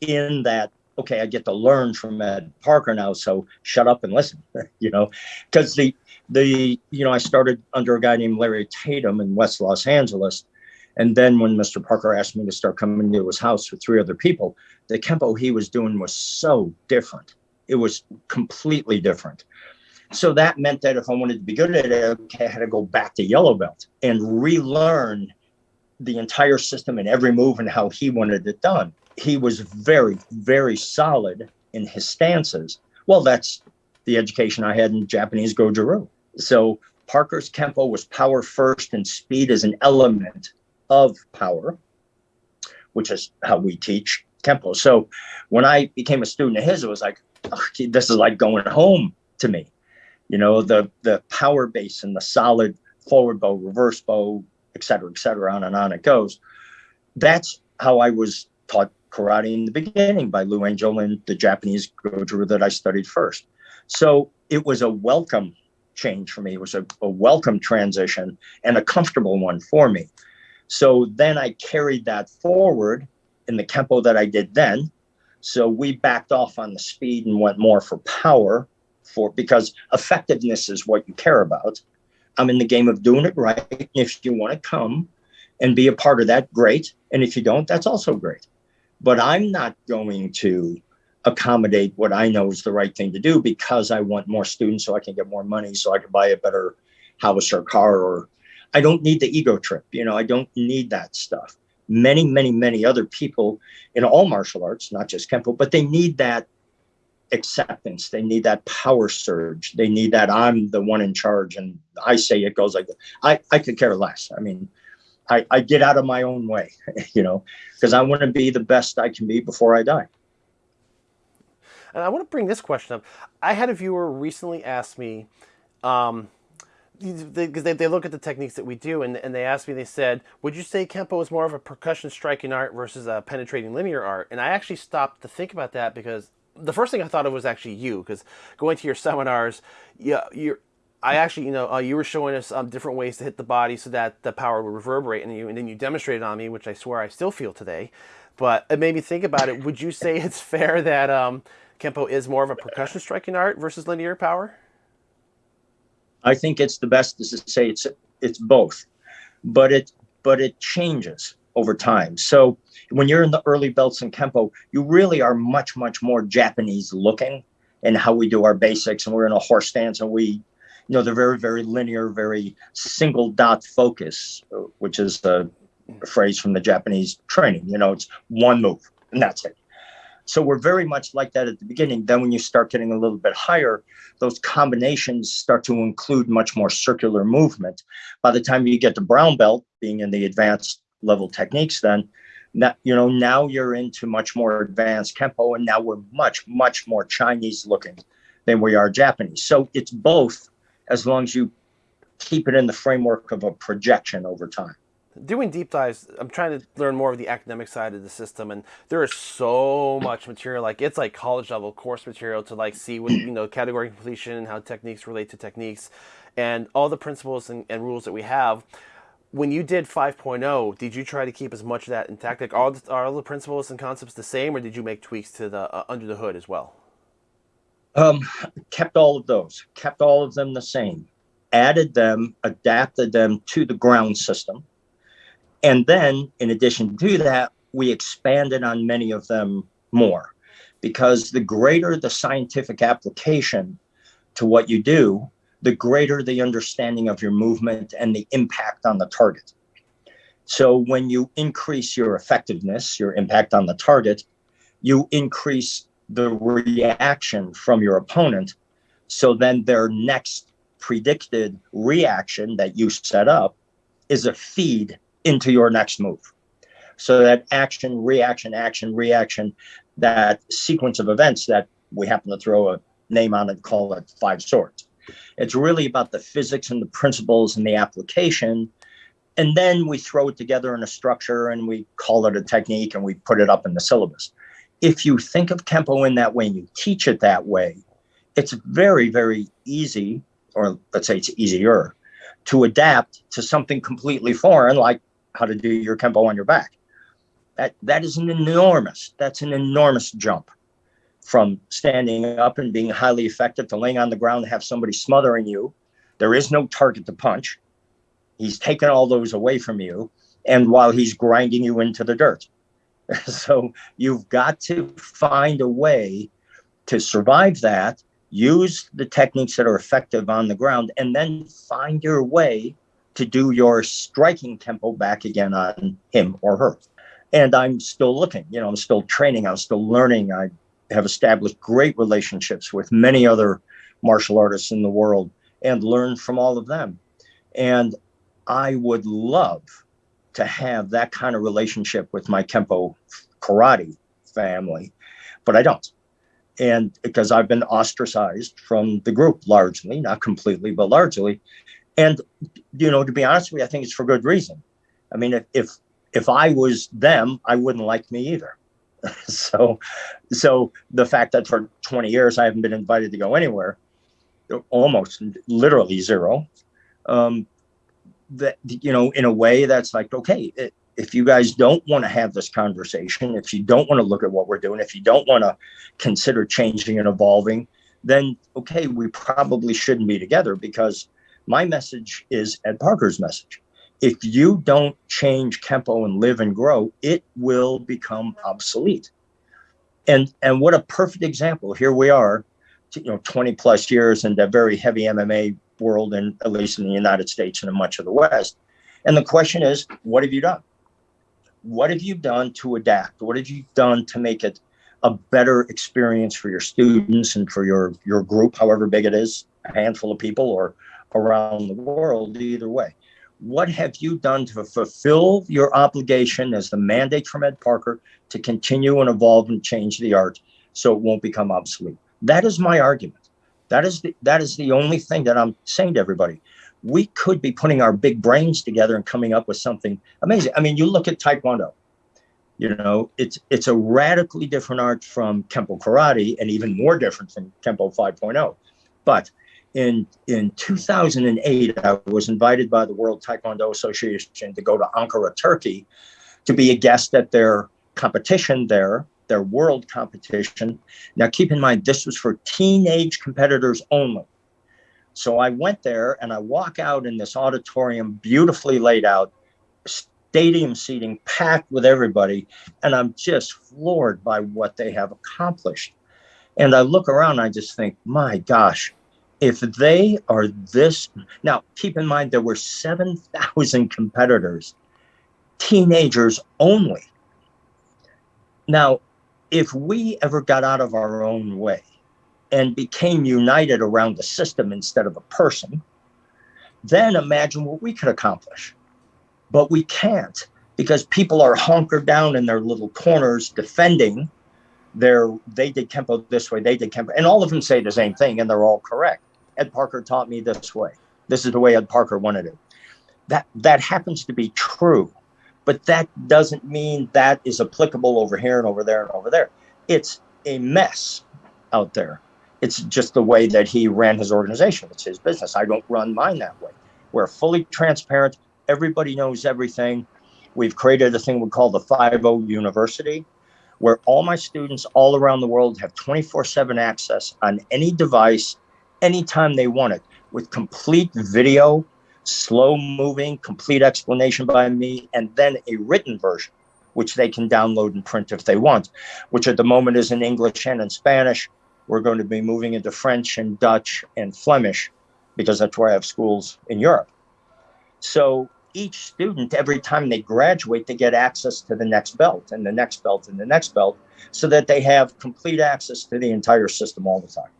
in that, okay, I get to learn from Ed Parker now. So shut up and listen, you know, because the, the, you know, I started under a guy named Larry Tatum in West Los Angeles. And then when Mr. Parker asked me to start coming to his house with three other people, the Kempo he was doing was so different. It was completely different. So that meant that if I wanted to be good at it, okay, I had to go back to yellow belt and relearn the entire system and every move and how he wanted it done. He was very, very solid in his stances. Well, that's the education I had in Japanese Goju-Ryu. So Parker's Kempo was power first and speed is an element of power, which is how we teach Kempo. So when I became a student of his, it was like, oh, this is like going home to me you know, the the power base and the solid forward bow, reverse bow, et cetera, et cetera, on and on it goes. That's how I was taught karate in the beginning by Lou Angel the Japanese Goju that I studied first. So it was a welcome change for me. It was a, a welcome transition and a comfortable one for me. So then I carried that forward in the Kempo that I did then. So we backed off on the speed and went more for power for because effectiveness is what you care about. I'm in the game of doing it right. If you want to come and be a part of that, great. And if you don't, that's also great. But I'm not going to accommodate what I know is the right thing to do because I want more students so I can get more money so I can buy a better house or car or I don't need the ego trip. You know, I don't need that stuff. Many, many, many other people in all martial arts, not just Kempo, but they need that acceptance. They need that power surge. They need that I'm the one in charge and I say it goes like. I, I could care less. I mean, I, I get out of my own way, you know, because I want to be the best I can be before I die. And I want to bring this question up. I had a viewer recently ask me, um, because they, they, they, look at the techniques that we do and, and they asked me, they said, would you say Kempo is more of a percussion striking art versus a penetrating linear art? And I actually stopped to think about that because the first thing I thought of was actually you, because going to your seminars, yeah, you're, I actually, you know, uh, you were showing us um, different ways to hit the body so that the power would reverberate, and you, and then you demonstrated on me, which I swear I still feel today. But it made me think about it. Would you say it's fair that um, Kempo is more of a percussion striking art versus linear power? I think it's the best to say it's it's both, but it but it changes over time. So when you're in the early belts in Kempo, you really are much much more Japanese looking in how we do our basics, and we're in a horse stance, and we, you know, they're very very linear, very single dot focus, which is the phrase from the Japanese training. You know, it's one move and that's it. So we're very much like that at the beginning. Then when you start getting a little bit higher, those combinations start to include much more circular movement. By the time you get to brown belt, being in the advanced level techniques, then that you know now you're into much more advanced kempo, and now we're much much more Chinese looking than we are Japanese. So it's both, as long as you keep it in the framework of a projection over time doing deep dives, I'm trying to learn more of the academic side of the system, and there is so much material. Like it's like college level course material to like see what you know category completion and how techniques relate to techniques, and all the principles and, and rules that we have. When you did 5.0, did you try to keep as much of that intact? Like all the, are all the principles and concepts the same, or did you make tweaks to the uh, under the hood as well? Um, kept all of those. Kept all of them the same. Added them, adapted them to the ground system and then, in addition to that, we expanded on many of them more because the greater the scientific application to what you do, the greater the understanding of your movement and the impact on the target. So, when you increase your effectiveness, your impact on the target, you increase the reaction from your opponent. So, then their next predicted reaction that you set up is a feed into your next move. So that action, reaction, action, reaction, that sequence of events that we happen to throw a name on and call it five swords. It's really about the physics and the principles and the application. And then we throw it together in a structure and we call it a technique and we put it up in the syllabus. If you think of Kempo in that way and you teach it that way, it's very, very easy, or let's say it's easier, to adapt to something completely foreign like how to do your kempo on your back. That that is an enormous, that's an enormous jump from standing up and being highly effective to laying on the ground and have somebody smothering you. There is no target to punch. He's taken all those away from you. And while he's grinding you into the dirt. so you've got to find a way to survive that, use the techniques that are effective on the ground, and then find your way to do your striking tempo back again on him or her. And I'm still looking, you know, I'm still training, I'm still learning. I have established great relationships with many other martial artists in the world and learned from all of them. And I would love to have that kind of relationship with my Kempo karate family, but I don't. And because I've been ostracized from the group largely, not completely, but largely. And you know, to be honest with you, I think it's for good reason. I mean, if if, if I was them, I wouldn't like me either. so, so the fact that for 20 years I haven't been invited to go anywhere, almost literally zero, um, that you know, in a way that's like, okay, it, if you guys don't want to have this conversation, if you don't want to look at what we're doing, if you don't want to consider changing and evolving, then okay, we probably shouldn't be together because my message is Ed Parker's message. If you don't change Kempo and live and grow, it will become obsolete. And and what a perfect example. Here we are, you know, 20 plus years in the very heavy MMA world, and at least in the United States and in much of the West. And the question is, what have you done? What have you done to adapt? What have you done to make it a better experience for your students and for your your group, however big it is, a handful of people or around the world, either way. What have you done to fulfill your obligation as the mandate from Ed Parker to continue and evolve and change the art so it won't become obsolete? That is my argument. That is the, that is the only thing that I'm saying to everybody. We could be putting our big brains together and coming up with something amazing. I mean, you look at Taekwondo. You know, it's it's a radically different art from Kempo Karate and even more different from Kempo 5.0. But in in 2008, I was invited by the World Taekwondo Association to go to Ankara, Turkey, to be a guest at their competition there, their world competition. Now, keep in mind, this was for teenage competitors only. So I went there and I walk out in this auditorium, beautifully laid out, stadium seating packed with everybody, and I'm just floored by what they have accomplished. And I look around, I just think, my gosh, if they are this now keep in mind there were 7,000 competitors teenagers only. Now if we ever got out of our own way and became united around the system instead of a person then imagine what we could accomplish. But we can't because people are hunkered down in their little corners defending their they did kempo this way they did kempo and all of them say the same thing and they're all correct Ed Parker taught me this way. This is the way Ed Parker wanted it. That that happens to be true, but that doesn't mean that is applicable over here and over there and over there. It's a mess out there. It's just the way that he ran his organization. It's his business. I don't run mine that way. We're fully transparent. Everybody knows everything. We've created a thing we call the 5 University, where all my students all around the world have 24 7 access on any device anytime they want it with complete video, slow moving, complete explanation by me, and then a written version, which they can download and print if they want, which at the moment is in English and in Spanish. We're going to be moving into French and Dutch and Flemish because that's where I have schools in Europe. So each student, every time they graduate, they get access to the next belt and the next belt and the next belt so that they have complete access to the entire system all the time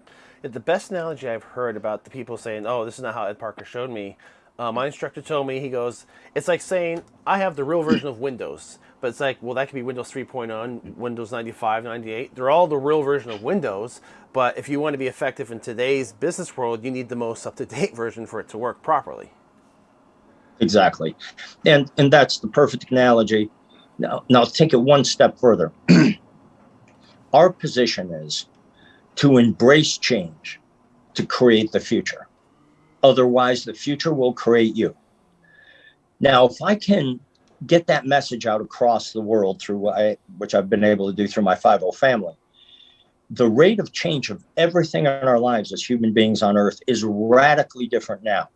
the best analogy I've heard about the people saying, "Oh, this is not how Ed Parker showed me." Uh, my instructor told me he goes, "It's like saying I have the real version of Windows, but it's like, well, that could be Windows 3.0, Windows 95, 98. They're all the real version of Windows, but if you want to be effective in today's business world, you need the most up-to-date version for it to work properly." Exactly, and and that's the perfect analogy. Now, now take it one step further. Our position is to embrace change to create the future. Otherwise, the future will create you. Now, if I can get that message out across the world through which I've been able to do through my 5 family, the rate of change of everything in our lives as human beings on earth is radically different now.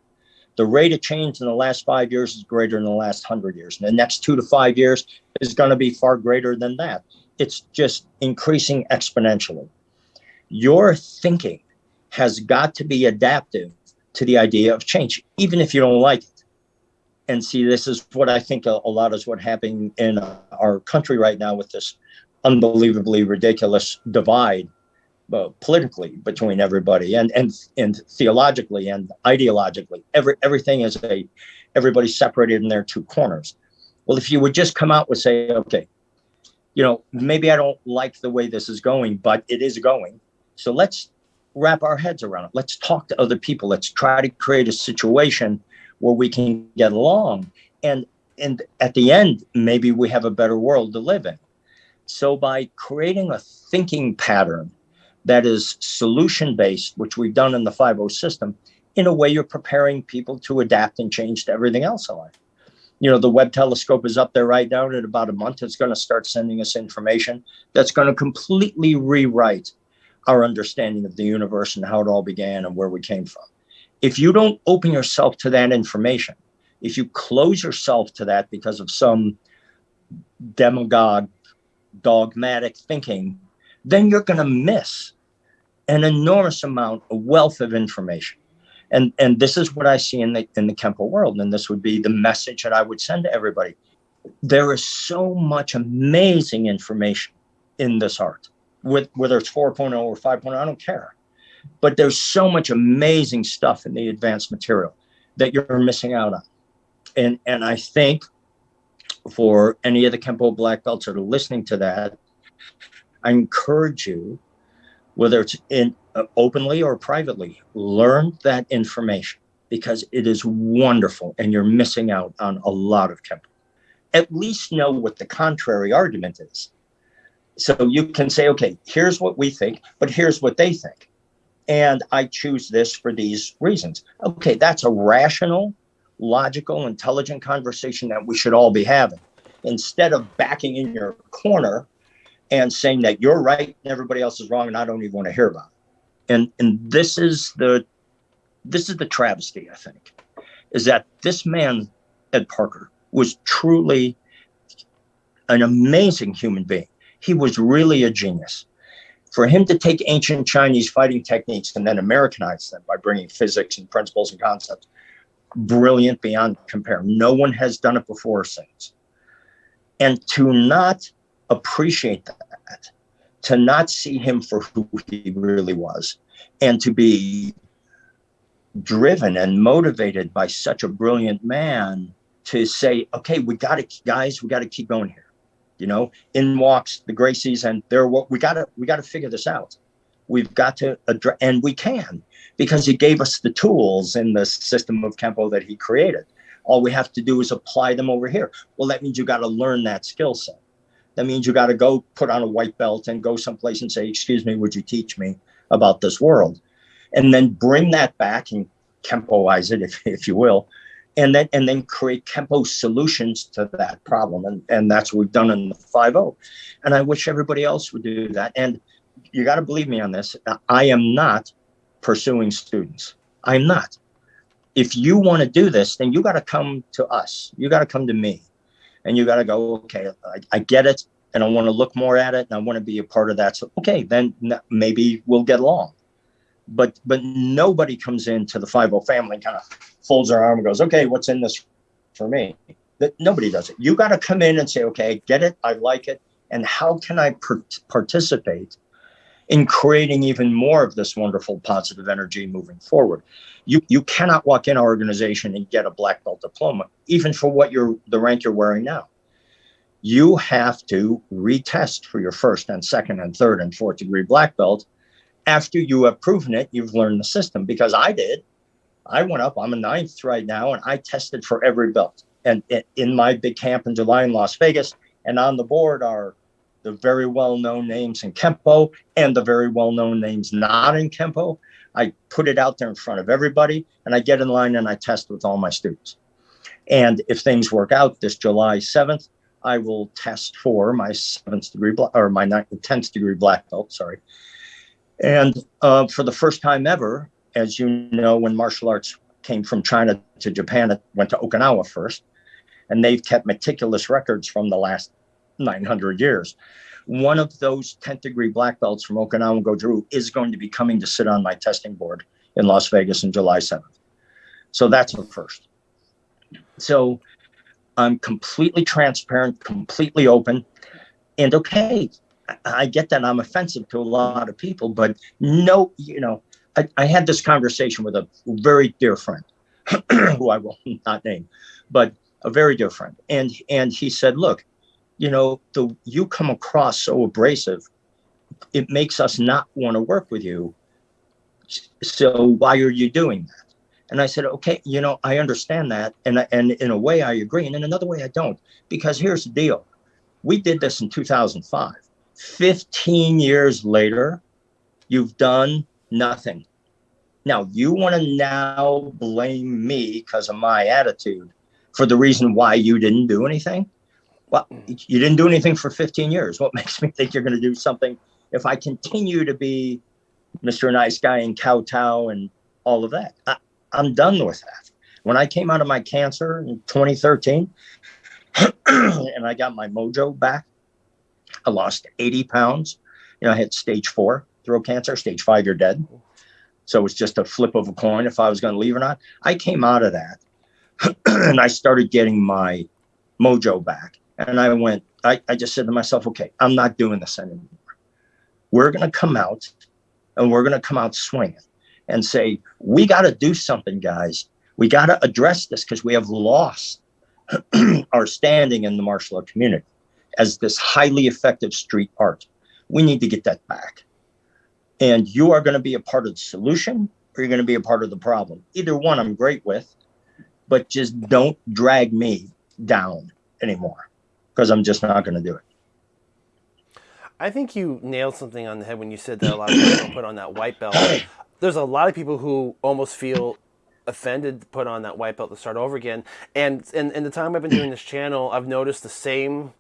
The rate of change in the last five years is greater than the last hundred years. And the next two to five years is going to be far greater than that. It's just increasing exponentially your thinking has got to be adaptive to the idea of change, even if you don't like it. And see, this is what I think a, a lot is what happening in our country right now with this unbelievably ridiculous divide uh, politically between everybody and and and theologically and ideologically every everything is a everybody separated in their two corners well if you would just come out with say okay you know maybe i don't like the way this is going but it is going so let's wrap our heads around it. Let's talk to other people. Let's try to create a situation where we can get along. And and at the end, maybe we have a better world to live in. So by creating a thinking pattern that is solution based, which we've done in the 5 system, in a way you're preparing people to adapt and change to everything else in life. You know, the Webb telescope is up there right now. In about a month, it's going to start sending us information that's going to completely rewrite our understanding of the universe and how it all began and where we came from. If you don't open yourself to that information, if you close yourself to that because of some demagogue, dogmatic thinking, then you're going to miss an enormous amount of wealth of information. And, and this is what I see in the, in the Kempo world. And this would be the message that I would send to everybody. There is so much amazing information in this art, with, whether it's 4.0 or 5.0, I don't care. But there's so much amazing stuff in the advanced material that you're missing out on. And, and I think for any of the Kempo black belts that are listening to that, I encourage you, whether it's in uh, openly or privately, learn that information because it is wonderful and you're missing out on a lot of Kempo. At least know what the contrary argument is. So you can say, okay, here's what we think, but here's what they think. And I choose this for these reasons. Okay, that's a rational, logical, intelligent conversation that we should all be having. Instead of backing in your corner and saying that you're right and everybody else is wrong and I don't even want to hear about it. And and this is the this is the travesty, I think, is that this man, Ed Parker, was truly an amazing human being. He was really a genius. For him to take ancient Chinese fighting techniques and then Americanize them by bringing physics and principles and concepts, brilliant beyond compare. No one has done it before since. And to not appreciate that, to not see him for who he really was, and to be driven and motivated by such a brilliant man to say, okay, we got to, guys, we got to keep going here. You know, in walks the Gracies, and they're what we got to, we got to figure this out. We've got to address, and we can because he gave us the tools in the system of Kempo that he created. All we have to do is apply them over here. Well, that means you got to learn that skill set. That means you got to go put on a white belt and go someplace and say, excuse me, would you teach me about this world? And then bring that back and Kempoize it, if, if you will, and then and then create Kempo solutions to that problem. And, and that's what we've done in the 5.0. And I wish everybody else would do that. And you got to believe me on this. I am not pursuing students. I'm not. If you want to do this, then you got to come to us. You got to come to me and you got to go, okay, I, I, get it. And I want to look more at it and I want to be a part of that. So, okay, then maybe we'll get along. But but nobody comes into the 5.0 family kind of folds their arm and goes, okay, what's in this for me? That nobody does it. You got to come in and say, okay, get it. I like it. And how can I per- participate in creating even more of this wonderful positive energy moving forward. You you cannot walk in our organization and get a black belt diploma, even for what you're the rank you're wearing now. You have to retest for your first and second and third and fourth degree black belt after you have proven it, you've learned the system. Because I did. I went up, I'm a ninth right now, and I tested for every belt. And in my big camp in July in Las Vegas, and on the board are the very well known names in Kempo and the very well known names not in Kempo. I put it out there in front of everybody and I get in line and I test with all my students. And if things work out this July 7th, I will test for my seventh degree or my ninth, 10th degree black belt, sorry. And uh, for the first time ever, as you know, when martial arts came from China to Japan, it went to Okinawa first. And they've kept meticulous records from the last 900 years. One of those 10th degree black belts from Okinawa Goju is going to be coming to sit on my testing board in Las Vegas on July 7th. So that's the first. So I'm completely transparent, completely open. And okay, I get that I'm offensive to a lot of people, but no, you know, I, I had this conversation with a very dear friend who I will not name, but a very dear friend. And and he said, look, you know, the you come across so abrasive, it makes us not want to work with you. So why are you doing that? And I said, okay, you know, I understand that, and and in a way I agree, and in another way I don't, because here's the deal: we did this in 2005. 15 years later, you've done nothing. Now you want to now blame me because of my attitude for the reason why you didn't do anything? well, mm. you didn't do anything for 15 years. What makes me think you're going to do something if I continue to be Mr. Nice Guy and kowtow and all of that? I, I'm done with that. When I came out of my cancer in 2013 and I got my mojo back, I lost 80 pounds You know, I had stage four throat cancer, stage five, you're dead. So it was just a flip of a coin if I was going to leave or not. I came out of that and I started getting my mojo back. And I went, I, I just said to myself, okay, I'm not doing this anymore. We're going to come out and we're going to come out swinging and say, we got to do something, guys. We got to address this because we have lost our standing in the martial art community as this highly effective street art. We need to get that back. And you are going to be a part of the solution or you're going to be a part of the problem. Either one I'm great with, but just don't drag me down anymore because I'm just not going to do it. I think you nailed something on the head when you said that a lot of people don't put on that white belt. There's a lot of people who almost feel offended to put on that white belt to start over again. And in, in the time I've been doing this channel, I've noticed the same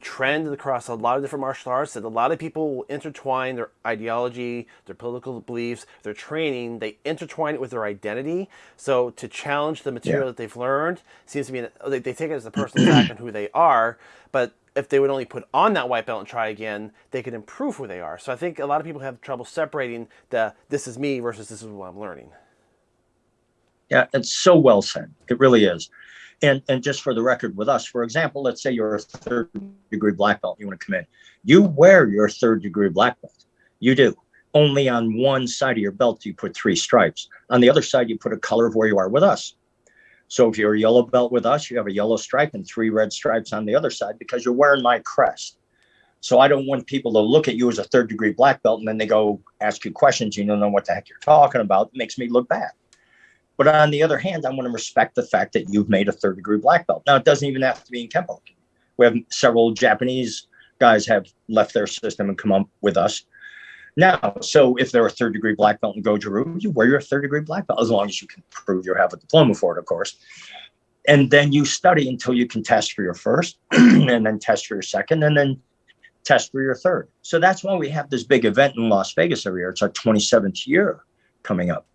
trend across a lot of different martial arts that a lot of people intertwine their ideology, their political beliefs, their training, they intertwine it with their identity. So to challenge the material yeah. that they've learned seems to be, an, they, they take it as a personal attack on who they are. But if they would only put on that white belt and try again, they could improve who they are. So I think a lot of people have trouble separating the this is me versus this is what I'm learning. Yeah, it's so well said. It really is. And and just for the record with us, for example, let's say you're a third degree black belt, you want to come in. You wear your third degree black belt. You do. Only on one side of your belt you put three stripes. On the other side, you put a color of where you are with us. So if you're a yellow belt with us, you have a yellow stripe and three red stripes on the other side because you're wearing my crest. So I don't want people to look at you as a third degree black belt and then they go ask you questions. You don't know what the heck you're talking about. It makes me look bad. But on the other hand, I want to respect the fact that you've made a third degree black belt. Now, it doesn't even have to be in Kempo. We have several Japanese guys have left their system and come up with us. Now, so if they're a third degree black belt in Goju-Ryu, you wear your third degree black belt as long as you can prove you have a diploma for it, of course. And then you study until you can test for your first, and then test for your second, and then test for your third. So that's why we have this big event in Las Vegas every year. It's our 27th year coming up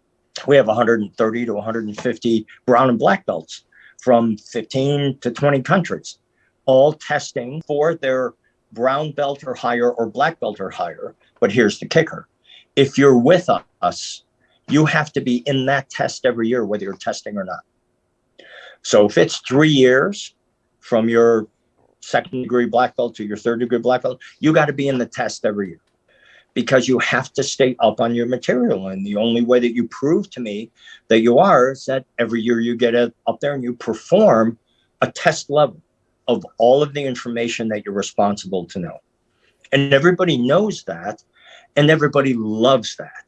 we have 130 to 150 brown and black belts from 15 to 20 countries, all testing for their brown belt or higher or black belt or higher. But here's the kicker if you're with us, you have to be in that test every year, whether you're testing or not. So if it's three years from your second degree black belt to your third degree black belt, you got to be in the test every year because you have to stay up on your material. And the only way that you prove to me that you are is that every year you get up there and you perform a test level of all of the information that you're responsible to know. And everybody knows that, and everybody loves that.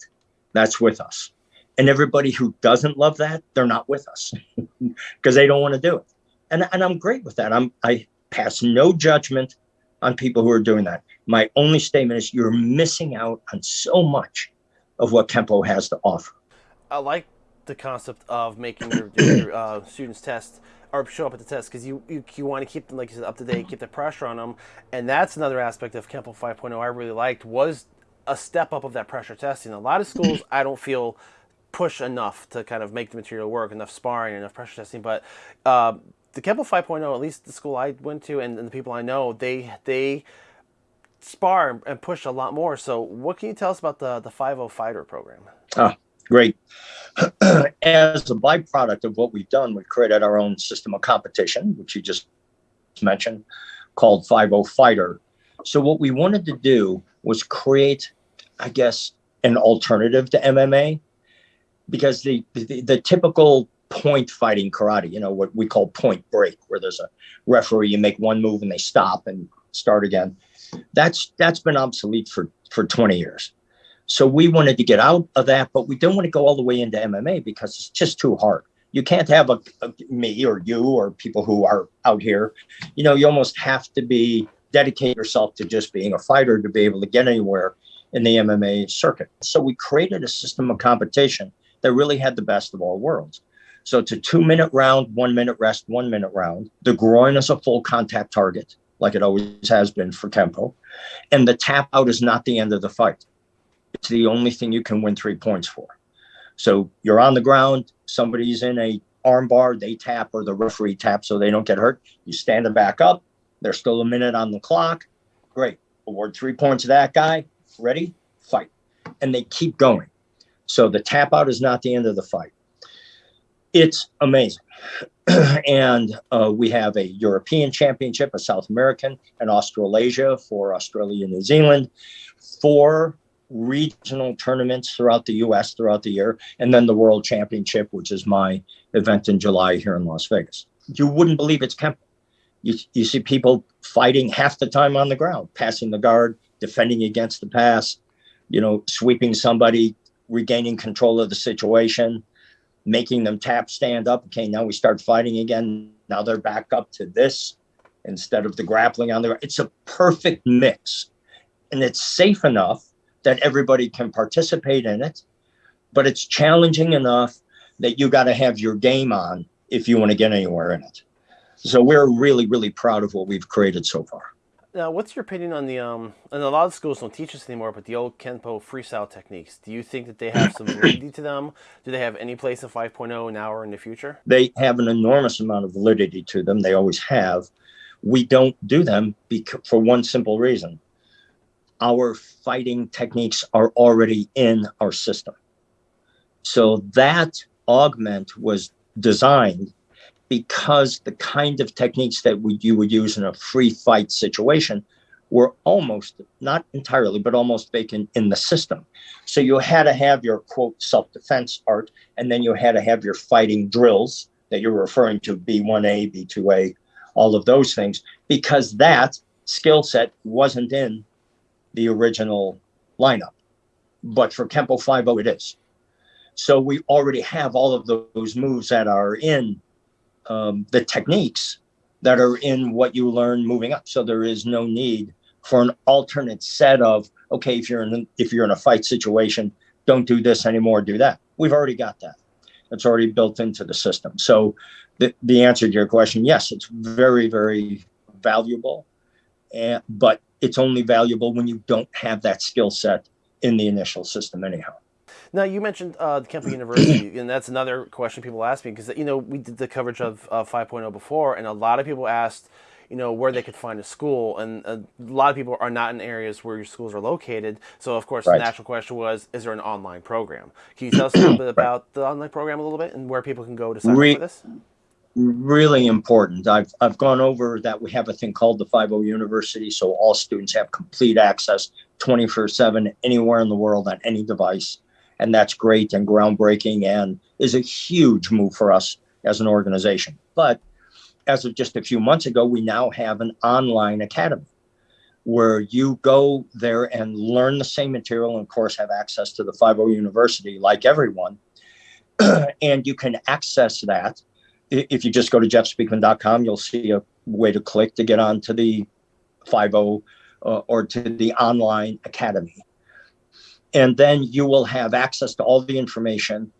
That's with us. And everybody who doesn't love that, they're not with us because they don't want to do it. And, and I'm great with that. I'm I pass no judgment on people who are doing that. My only statement is you're missing out on so much of what Kempo has to offer. I like the concept of making your, your uh, students test or show up at the test because you, you, you want to keep them like you said up to date, keep the pressure on them, and that's another aspect of Kempo 5.0 I really liked was a step up of that pressure testing. A lot of schools I don't feel push enough to kind of make the material work, enough sparring, enough pressure testing, but. Uh, the Kempo 5.0, at least the school I went to and, and the people I know, they they spar and push a lot more. So, what can you tell us about the the 5.0 fighter program? Ah, great. As a byproduct of what we've done, we've created our own system of competition, which you just mentioned, called 5.0 Fighter. So, what we wanted to do was create, I guess, an alternative to MMA because the, the, the typical point fighting karate, you know, what we call point break, where there's a referee, you make one move and they stop and start again. That's that's been obsolete for for 20 years. So we wanted to get out of that, but we don't want to go all the way into MMA because it's just too hard. You can't have a, a me or you or people who are out here. You know, you almost have to be dedicate yourself to just being a fighter to be able to get anywhere in the MMA circuit. So we created a system of competition that really had the best of all worlds. So it's a two minute round, one minute rest, one minute round. The groin is a full contact target, like it always has been for Kempo. And the tap out is not the end of the fight. It's the only thing you can win three points for. So you're on the ground, somebody's in a armbar, they tap or the referee taps so they don't get hurt. You stand them back up. There's still a minute on the clock. Great. Award three points to that guy. ready, fight. And they keep going. So the tap out is not the end of the fight. It's amazing. and uh, we have a European championship, a South American, and Australasia for Australia and New Zealand, four regional tournaments throughout the US throughout the year, and then the World Championship, which is my event in July here in Las Vegas. You wouldn't believe it's Kempo. You, you see people fighting half the time on the ground, passing the guard, defending against the pass, you know, sweeping somebody, regaining control of the situation, making them tap, stand up. Okay, now we start fighting again. Now they're back up to this instead of the grappling on the It's a perfect mix. And it's safe enough that everybody can participate in it, but it's challenging enough that you got to have your game on if you want to get anywhere in it. So we're really, really proud of what we've created so far. Now, what's your opinion on the um? And a lot of schools don't teach this anymore, but the old Kempo freestyle techniques. Do you think that they have some validity to them? Do they have any place in 5.0 now or in the future? They have an enormous amount of validity to them. They always have. We don't do them because, for one simple reason: our fighting techniques are already in our system. So that augment was designed because the kind of techniques that you would use in a free fight situation were almost not entirely but almost vacant in the system. So you had to have your quote self-defense art and then you had to have your fighting drills that you're referring to b1a b2a all of those things because that skill set wasn't in the original lineup. But for kempo 5 it is. So we already have all of those moves that are in um, the techniques that are in what you learn moving up. So there is no need for an alternate set of okay, if you're in if you're in a fight situation, don't do this anymore, do that. We've already got that. It's already built into the system. So the, the answer to your question, yes, it's very, very valuable. And, but it's only valuable when you don't have that skill set in the initial system anyhow. Now you mentioned uh, Kempo University, and that's another question people ask me because you know we did the coverage of uh, 5.0 before, and a lot of people asked, you know, where they could find a school, and a lot of people are not in areas where your schools are located. So of course, right. the natural question was, is there an online program? Can you tell us a little bit about the online program a little bit and where people can go to sign Re- up for this? Really important. I've I've gone over that. We have a thing called the 5.0 University, so all students have complete access, 24/7, anywhere in the world on any device and that's great and groundbreaking and is a huge move for us as an organization. But as of just a few months ago, we now have an online academy where you go there and learn the same material and of course have access to the 5.0 University like everyone. and you can access that. If you just go to jeffspeakman.com, you'll see a way to click to get onto the 5.0 uh, or to the online academy and then you will have access to all the information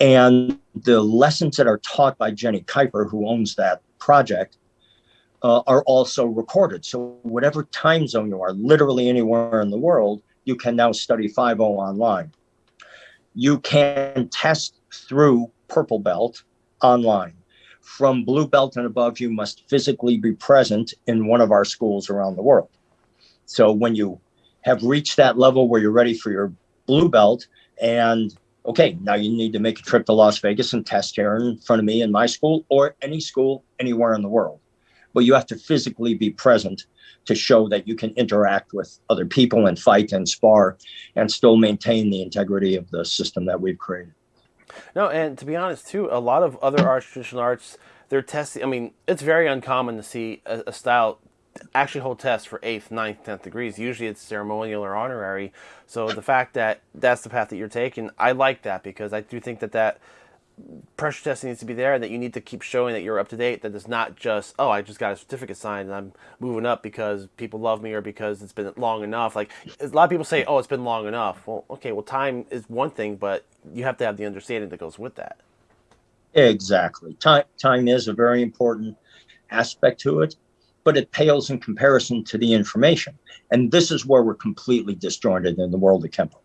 and the lessons that are taught by Jenny Kuiper, who owns that project, uh, are also recorded. So whatever time zone you are, literally anywhere in the world, you can now study 5.0 online. You can test through Purple Belt online. From Blue Belt and above, you must physically be present in one of our schools around the world. So when you have reached that level where you're ready for your blue belt and okay now you need to make a trip to las vegas and test here in front of me in my school or any school anywhere in the world. But you have to physically be present to show that you can interact with other people and fight and spar and still maintain the integrity of the system that we've created. No and to be honest too a lot of other arts traditional arts they're testing i mean it's very uncommon to see a, a style actually hold tests for eighth, ninth, tenth degrees. Usually it's ceremonial or honorary. So the fact that that's the path that you're taking, I like that because I do think that that pressure testing needs to be there and that you need to keep showing that you're up to date. That it's not just oh I just got a certificate signed and I'm moving up because people love me or because it's been long enough. Like a lot of people say oh it's been long enough. Well okay well time is one thing but you have to have the understanding that goes with that. Exactly. Time time is a very important aspect to it but it pales in comparison to the information. And this is where we're completely disjointed in the world of Kempo.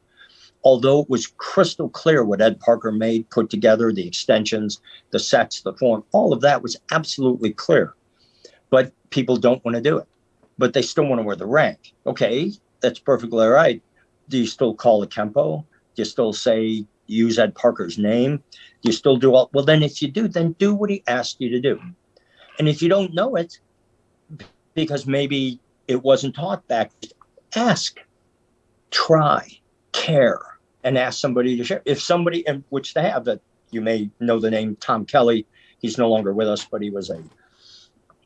Although it was crystal clear what Ed Parker made, put together, the extensions, the sets, the form, all of that was absolutely clear. But people don't want to do it. But they still want to wear the rank. Okay, that's perfectly all right. do you still call the Kempo? Do you still say use Ed Parker's name? Do you still do all? Well, then if you do, then do what he asked you to do. And if you don't know it, because maybe it wasn't taught back, ask, try, care, and ask somebody to share. If somebody, which they have, that you may know the name Tom Kelly. He's no longer with us, but he was a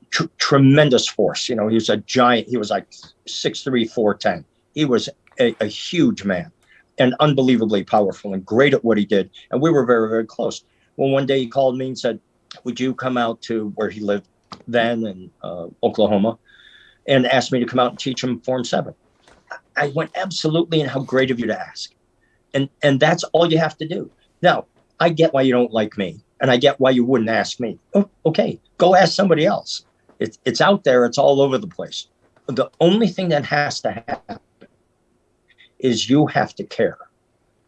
tr- tremendous force. You know, he was a giant. He was like six three, four ten. He was a, a huge man and unbelievably powerful and great at what he did. And we were very, very close. Well, one day he called me and said, Would you come out to where he lived then in uh, Oklahoma and asked me to come out and teach him Form 7? I went, Absolutely. And how great of you to ask. And, and that's all you have to do. Now, I get why you don't like me and I get why you wouldn't ask me. Oh, okay, go ask somebody else. It's, it's out there, it's all over the place. The only thing that has to happen is you have to care.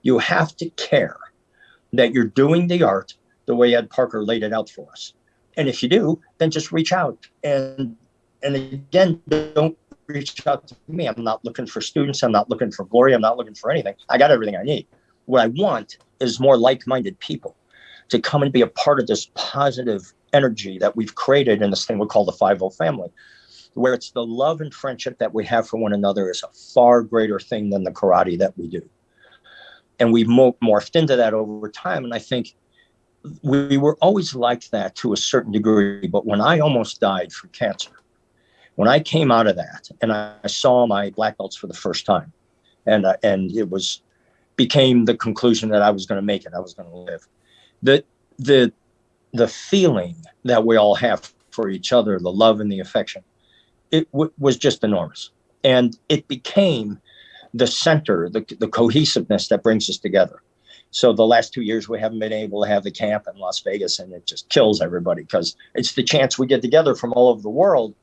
You have to care that you're doing the art the way Ed Parker laid it out for us. And if you do, then just reach out. And and again, don't reach out to me. I'm not looking for students. I'm not looking for glory. I'm not looking for anything. I got everything I need. What I want is more like-minded people to come and be a part of this positive energy that we've created in this thing we call the 5 family where it's the love and friendship that we have for one another is a far greater thing than the karate that we do. And we've morphed into that over time. And I think we were always like that to a certain degree. But when I almost died from cancer, when I came out of that and I, saw my black belts for the first time, and uh, and it was became the conclusion that I was going to make it, I was going to live. The the the feeling that we all have for each other, the love and the affection, it was just enormous. And it became the center, the, the cohesiveness that brings us together. So the last two years we haven't been able to have the camp in Las Vegas, and it just kills everybody because it's the chance we get together from all over the world,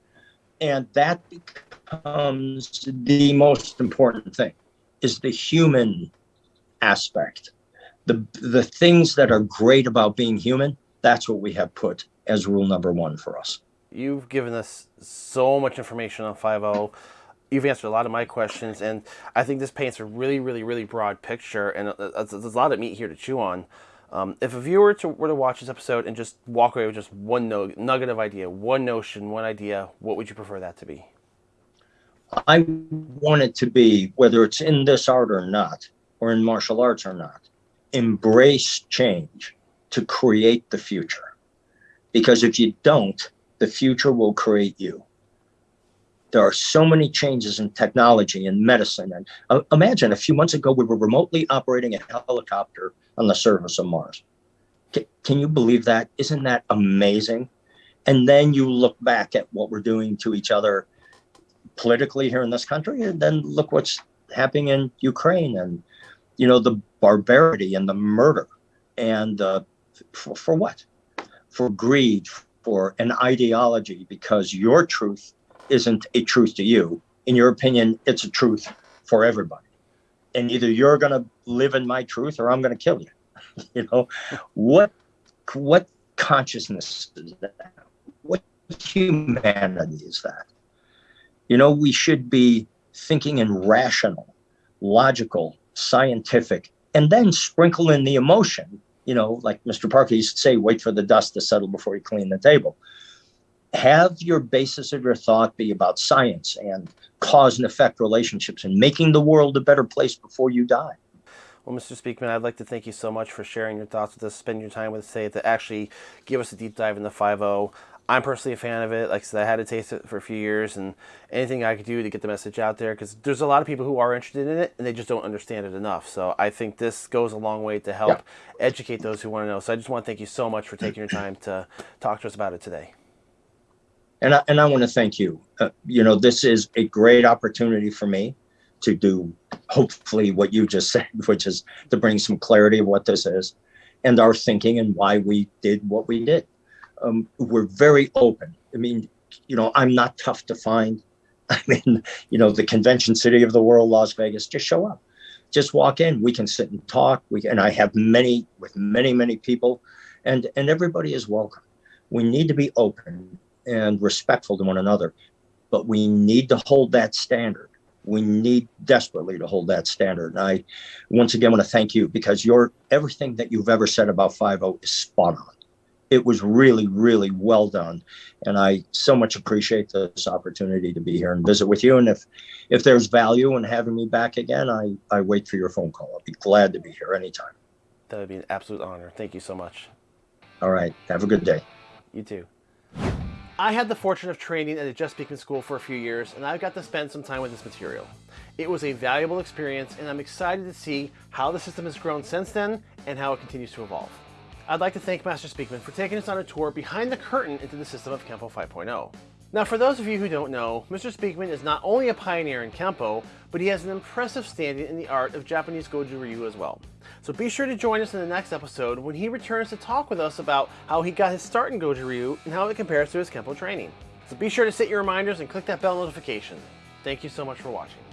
and that becomes the most important thing, is the human aspect, the the things that are great about being human. That's what we have put as rule number one for us. You've given us so much information on 5.0. You've answered a lot of my questions, and I think this paints a really, really, really broad picture, and there's a lot of meat here to chew on. Um, if a viewer to, were to watch this episode and just walk away with just one no, nugget of idea, one notion, one idea, what would you prefer that to be? I want it to be, whether it's in this art or not, or in martial arts or not, embrace change to create the future. Because if you don't, the future will create you. There are so many changes in technology and medicine. And uh, imagine a few months ago, we were remotely operating a helicopter on the surface of Mars. C- can you believe that? Isn't that amazing? And then you look back at what we're doing to each other politically here in this country, and then look what's happening in Ukraine and, you know, the barbarity and the murder. And uh, for, for what? For greed, for an ideology because your truth isn't a truth to you. In your opinion, it's a truth for everybody. And either you're going to live in my truth or I'm going to kill you. you know, what what consciousness is that? What humanity is that? You know, we should be thinking in rational, logical, scientific, and then sprinkle in the emotion you know, like Mr. Parker used to say, wait for the dust to settle before you clean the table. Have your basis of your thought be about science and cause and effect relationships and making the world a better place before you die. Well, Mr. Speakman, I'd like to thank you so much for sharing your thoughts with us, spending your time with us today to actually give us a deep dive into 5.0. I'm personally a fan of it. Like I said, I had to taste it for a few years, and anything I could do to get the message out there, because there's a lot of people who are interested in it, and they just don't understand it enough. So I think this goes a long way to help yeah. educate those who want to know. So I just want to thank you so much for taking your time to talk to us about it today. And I, and I want to thank you. Uh, you know, this is a great opportunity for me to do, hopefully, what you just said, which is to bring some clarity of what this is and our thinking and why we did what we did um, we're very open. I mean, you know, I'm not tough to find. I mean, you know, the convention city of the world, Las Vegas, just show up. Just walk in. We can sit and talk. We and I have many with many, many people, and and everybody is welcome. We need to be open and respectful to one another, but we need to hold that standard we need desperately to hold that standard. And I once again want to thank you because your everything that you've ever said about 5.0 is spot on. It was really, really well done. And I so much appreciate this opportunity to be here and visit with you. And if if there's value in having me back again, I, I wait for your phone call. I'll be glad to be here anytime. That would be an absolute honor. Thank you so much. All right. Have a good day. You too. I had the fortune of training at the Jeff Speakman School for a few years, and I've got to spend some time with this material. It was a valuable experience, and I'm excited to see how the system has grown since then and how it continues to evolve. I'd like to thank Master Speakman for taking us on a tour behind the curtain into the system of Kempo 5.0. Now, for those of you who don't know, Mr. Speakman is not only a pioneer in Kempo, but he has an impressive standing in the art of Japanese Goju Ryu as well. So be sure to join us in the next episode when he returns to talk with us about how he got his start in Goju Ryu and how it compares to his Kempo training. So be sure to set your reminders and click that bell notification. Thank you so much for watching.